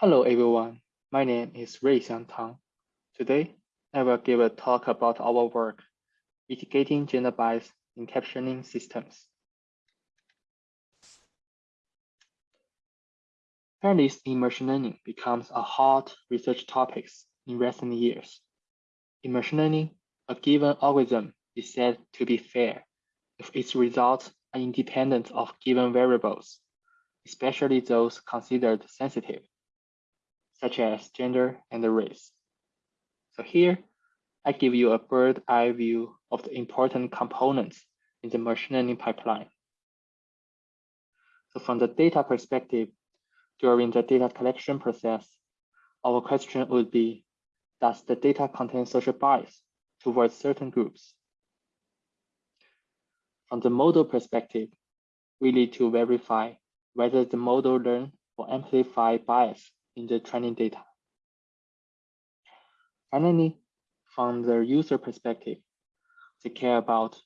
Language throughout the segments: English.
Hello everyone, my name is Ruixiang Tang. Today, I will give a talk about our work, mitigating gender bias in captioning systems. Fairness in machine learning becomes a hot research topic in recent years. In machine learning, a given algorithm is said to be fair if its results are independent of given variables, especially those considered sensitive such as gender and race. So here, I give you a bird eye view of the important components in the machine learning pipeline. So from the data perspective, during the data collection process, our question would be, does the data contain social bias towards certain groups? From the model perspective, we need to verify whether the model learn or amplify bias in the training data. Finally, from the user perspective, they care about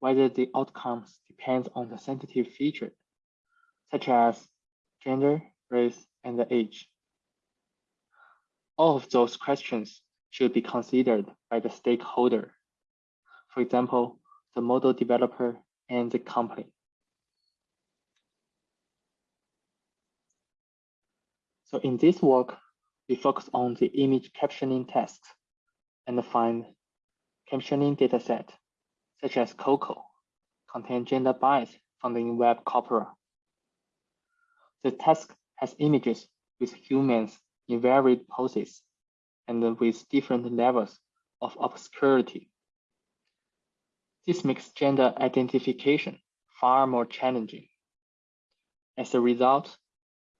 whether the outcomes depend on the sensitive feature, such as gender, race, and the age. All of those questions should be considered by the stakeholder. For example, the model developer and the company. So in this work, we focus on the image captioning tasks and find captioning dataset, such as COCO, contain gender bias found in web corpora. The task has images with humans in varied poses and with different levels of obscurity. This makes gender identification far more challenging. As a result,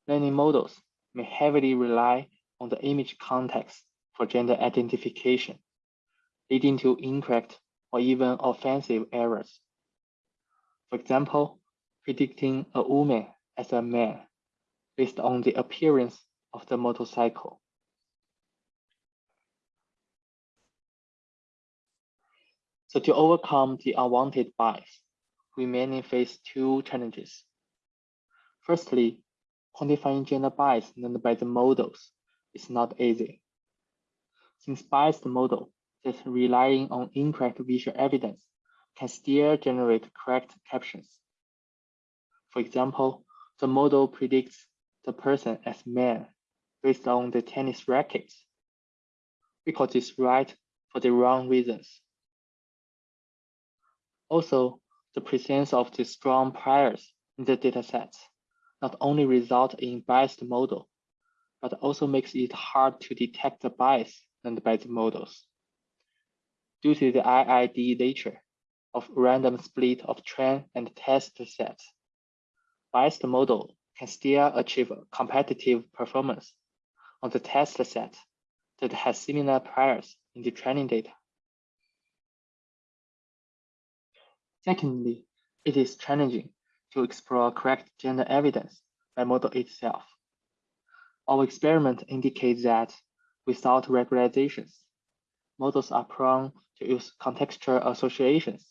learning models may heavily rely on the image context for gender identification, leading to incorrect or even offensive errors. For example, predicting a woman as a man based on the appearance of the motorcycle. So to overcome the unwanted bias, we mainly face two challenges. Firstly, quantifying gender bias learned by the models is not easy. Since biased model that relying on incorrect visual evidence can still generate correct captions. For example, the model predicts the person as man based on the tennis rackets. We call this right for the wrong reasons. Also, the presence of the strong priors in the datasets not only result in biased model, but also makes it hard to detect the bias and the models. Due to the IID nature of random split of train and test sets, biased model can still achieve competitive performance on the test set that has similar priors in the training data. Secondly, it is challenging to explore correct gender evidence by model itself. Our experiment indicates that without regularizations, models are prone to use contextual associations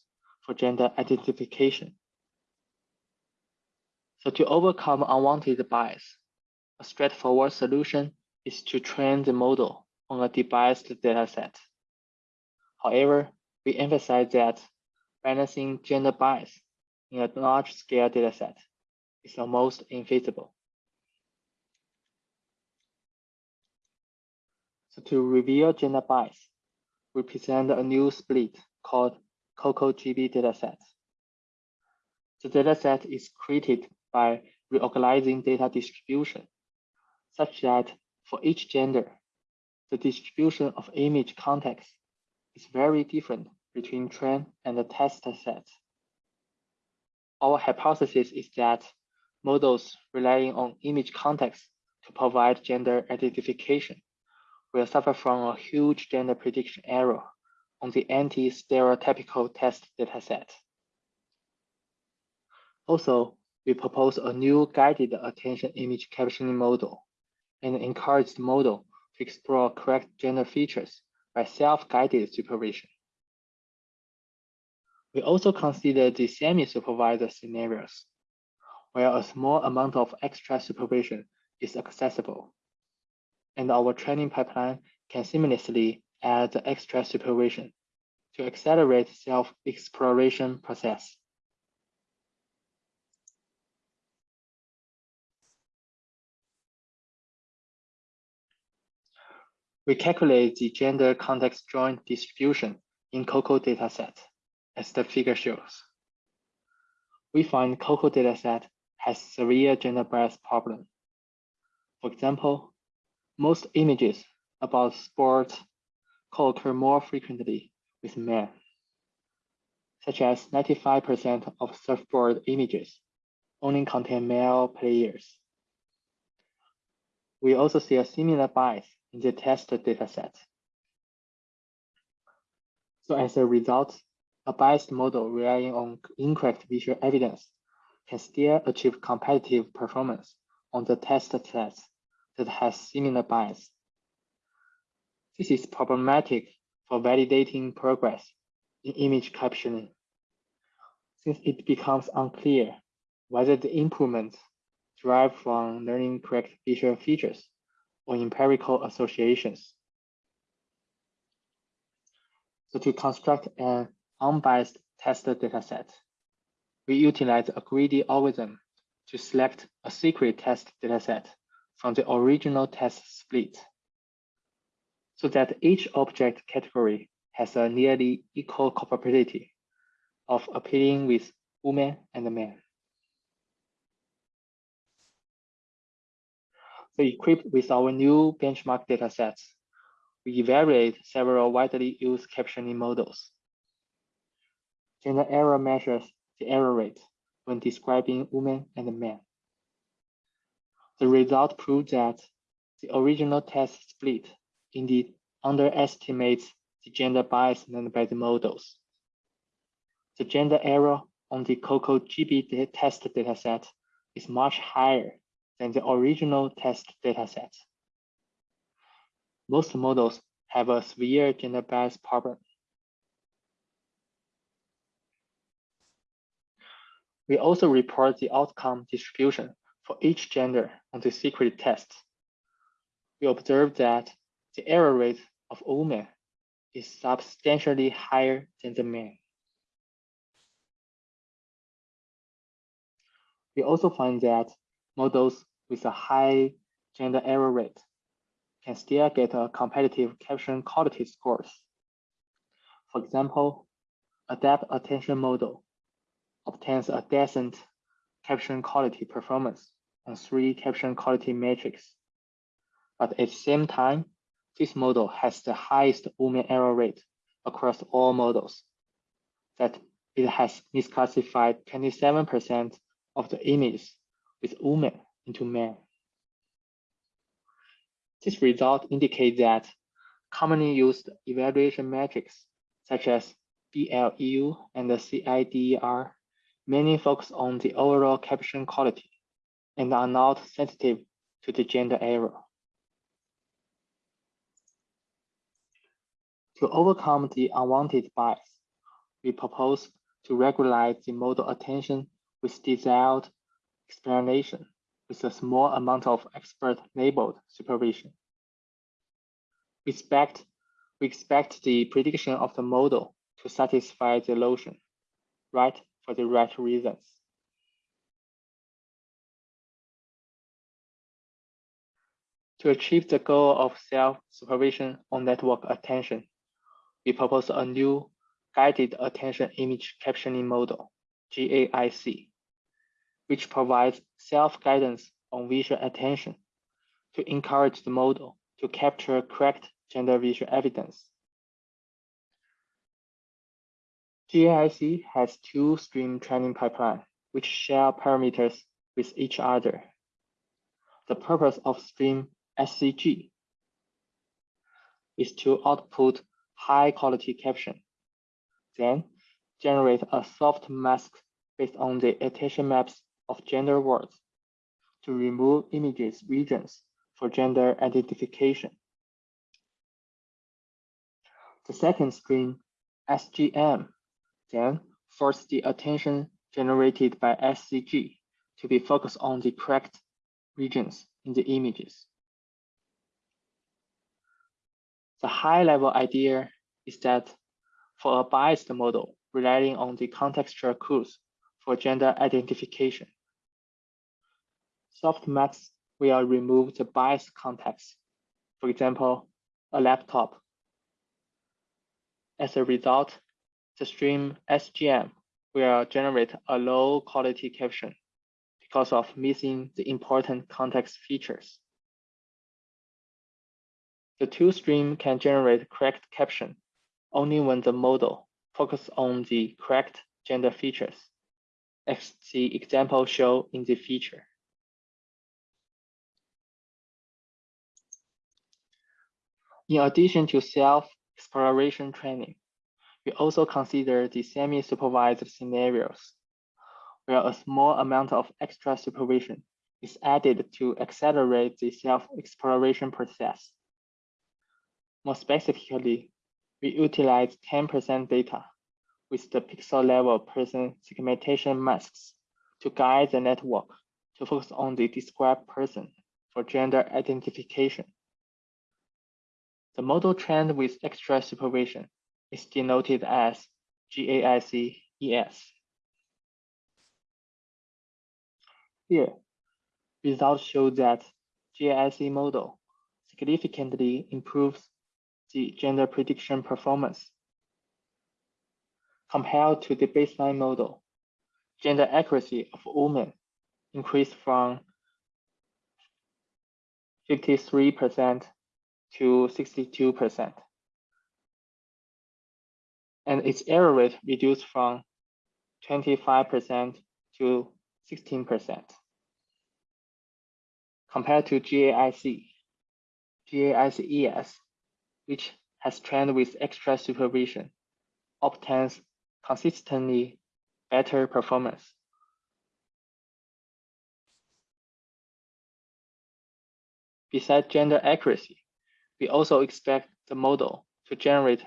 for gender identification. So to overcome unwanted bias, a straightforward solution is to train the model on a debiased dataset. However, we emphasize that balancing gender bias in a large-scale dataset is almost infeasible. So to reveal gender bias, we present a new split called COCO-GB dataset. The dataset is created by reorganizing data distribution, such that for each gender, the distribution of image context is very different between train and the test sets. Our hypothesis is that models relying on image context to provide gender identification will suffer from a huge gender prediction error on the anti-stereotypical test dataset. Also, we propose a new guided attention image captioning model and encourage the model to explore correct gender features by self-guided supervision. We also consider the semi-supervised scenarios, where a small amount of extra supervision is accessible. and our training pipeline can seamlessly add extra supervision to accelerate self-exploration process. We calculate the gender context joint distribution in COCO dataset, as the figure shows. We find COCO dataset has severe gender bias problem. For example, most images about sports co-occur more frequently with men, such as 95% of surfboard images only contain male players. We also see a similar bias in the test dataset. So as a result, a biased model relying on incorrect visual evidence can still achieve competitive performance on the test set that has similar bias. This is problematic for validating progress in image captioning, since it becomes unclear whether the improvements derive from learning correct visual features or empirical associations. So to construct an unbiased test dataset, we utilize a greedy algorithm to select a secret test dataset from the original test split so that each object category has a nearly equal probability of appearing with women and men. So equipped with our new benchmark datasets, we evaluate several widely used captioning models. Gender error measures the error rate when describing women and men. The result proves that the original test split indeed underestimates the gender bias learned by the models. The gender error on the COCO GB test dataset is much higher than the original test dataset. Most models have a severe gender bias problem. We also report the outcome distribution for each gender on the secret test. We observe that the error rate of women is substantially higher than the men. We also find that models with a high gender error rate can still get a competitive caption quality scores. For example, Adapt Attention Model obtains a decent caption quality performance on three caption quality metrics. But at the same time, this model has the highest woman error rate across all models, that it has misclassified 27% of the images with women into men. This result indicates that commonly used evaluation metrics such as BLEU and the CIDER mainly focus on the overall caption quality and are not sensitive to the gender error. To overcome the unwanted bias, we propose to regularize the model attention with desired explanation with a small amount of expert labeled supervision. We expect, we expect the prediction of the model to satisfy the notion, right for the right reasons. To achieve the goal of self-supervision on network attention, we propose a new guided attention image captioning model, GAIC, which provides self-guidance on visual attention to encourage the model to capture correct gender visual evidence. GAIC has two stream training pipeline, which share parameters with each other. The purpose of stream SCG is to output high quality caption, then generate a soft mask based on the attention maps of gender words to remove images regions for gender identification. The second stream, SGM, then force the attention generated by SCG to be focused on the correct regions in the images. The high level idea is that for a biased model relying on the contextual clues for gender identification, soft mask will remove the biased context. For example, a laptop. As a result, the stream SGM will generate a low quality caption because of missing the important context features. The two stream can generate correct caption only when the model focus on the correct gender features, as the example show in the feature. In addition to self-exploration training, we also consider the semi-supervised scenarios, where a small amount of extra supervision is added to accelerate the self-exploration process. More specifically, we utilize 10% data with the pixel level person segmentation masks to guide the network to focus on the described person for gender identification. The model trained with extra supervision is denoted as GAIC-ES. Here, results show that GAIC model significantly improves the gender prediction performance. Compared to the baseline model, gender accuracy of women increased from 53% to 62% and its error rate reduced from 25% to 16%. Compared to GAIC, GAIC-ES, which has trained with extra supervision, obtains consistently better performance. Besides gender accuracy, we also expect the model to generate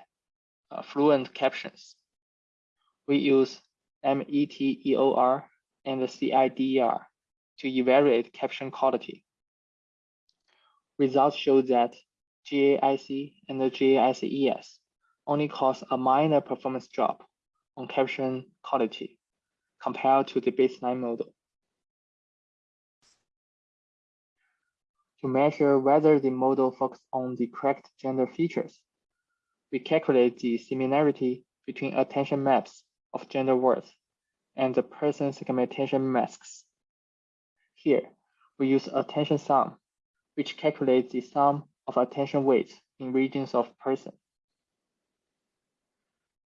uh, fluent captions. We use METEOR and the CIDEr to evaluate caption quality. Results show that GAIC and the GAIC-ES only cause a minor performance drop on caption quality compared to the baseline model. To measure whether the model focuses on the correct gender features, we calculate the similarity between attention maps of gender words and the person segmentation masks. Here, we use attention sum, which calculates the sum of attention weights in regions of person.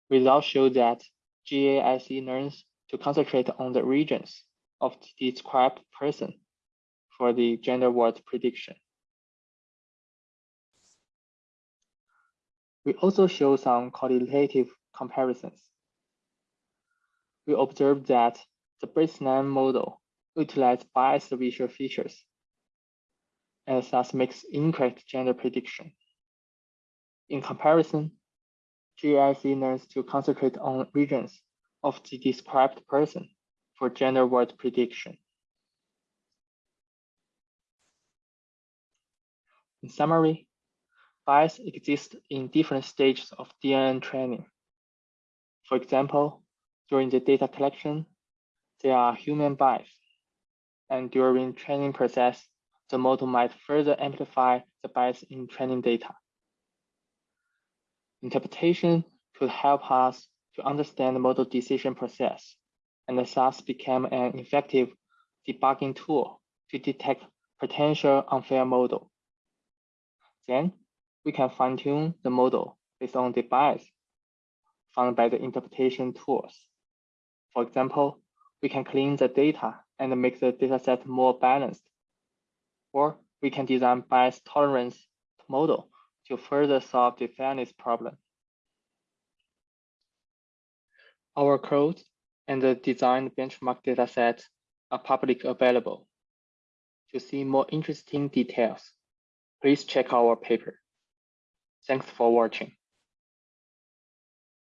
Results show that GAIC learns to concentrate on the regions of the described person for the gender word prediction. We also show some qualitative comparisons. We observed that the baseline model utilizes biased visual features and thus makes incorrect gender prediction. In comparison, GAIC learns to concentrate on regions of the described person for gender word prediction. In summary, bias exists in different stages of DNN training. For example, during the data collection, there are human bias. And during training process, the model might further amplify the bias in training data. Interpretation could help us to understand the model decision process and thus become an effective debugging tool to detect potential unfair model. Then we can fine tune the model based on the bias found by the interpretation tools. For example, we can clean the data and make the dataset more balanced. Or we can design bias tolerance model to further solve the fairness problem. Our code and the designed benchmark dataset are public available. To see more interesting details, please check our paper. Thanks for watching.